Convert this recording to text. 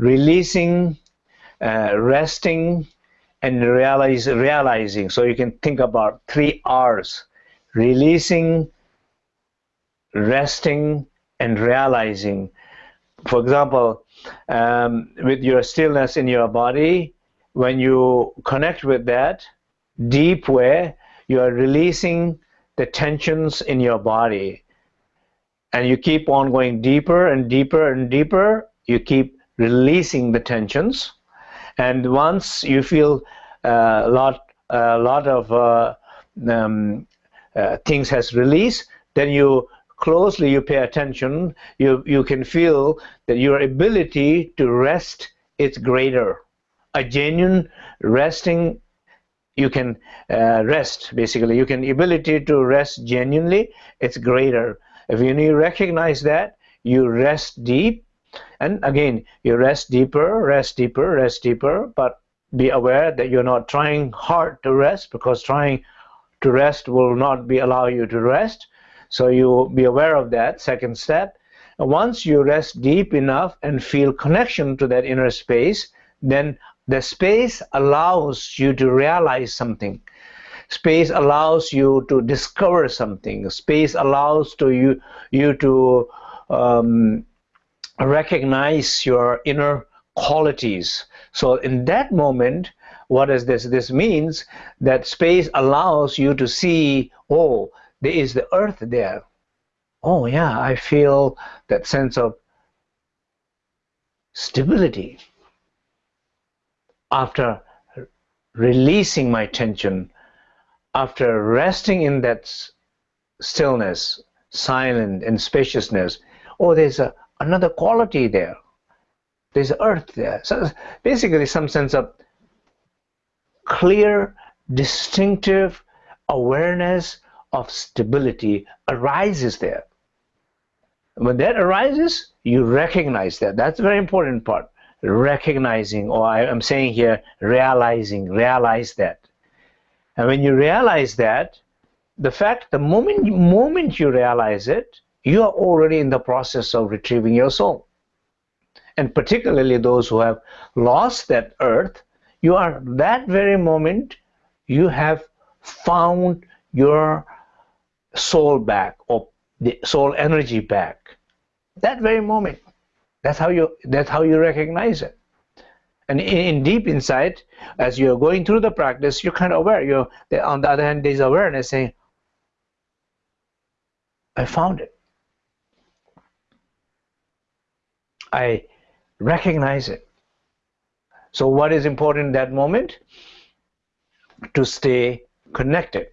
releasing, uh, resting, and realize, realizing. So you can think about three R's releasing, resting, and realizing. For example, um, with your stillness in your body, when you connect with that deep way, you are releasing the tensions in your body. And you keep on going deeper and deeper and deeper. You keep releasing the tensions. And once you feel uh, a lot, a lot of uh, um, uh, things has released, then you closely you pay attention, you, you can feel that your ability to rest is greater. A genuine resting, you can uh, rest basically. You can ability to rest genuinely, it's greater. If you recognize that, you rest deep, and again, you rest deeper, rest deeper, rest deeper, but be aware that you're not trying hard to rest because trying to rest will not be allow you to rest. So you be aware of that, second step. Once you rest deep enough and feel connection to that inner space, then the space allows you to realize something. Space allows you to discover something. Space allows to you, you to um, recognize your inner qualities. So in that moment, what is this? This means that space allows you to see, oh, there is the earth there. Oh yeah, I feel that sense of stability. After releasing my tension, after resting in that stillness, silent and spaciousness, oh, there's a, another quality there. There's earth there. So basically some sense of clear, distinctive awareness of stability arises there. When that arises, you recognize that. That's a very important part. Recognizing, or I am saying here, realizing, realize that. And when you realize that, the fact, the moment, moment you realize it, you are already in the process of retrieving your soul. And particularly those who have lost that earth, you are that very moment you have found your soul back or the soul energy back. That very moment. That's how you that's how you recognize it. And in, in deep inside as you're going through the practice you're kind of aware. You're on the other hand there's awareness saying i found it i recognize it so what is important in that moment? To stay connected.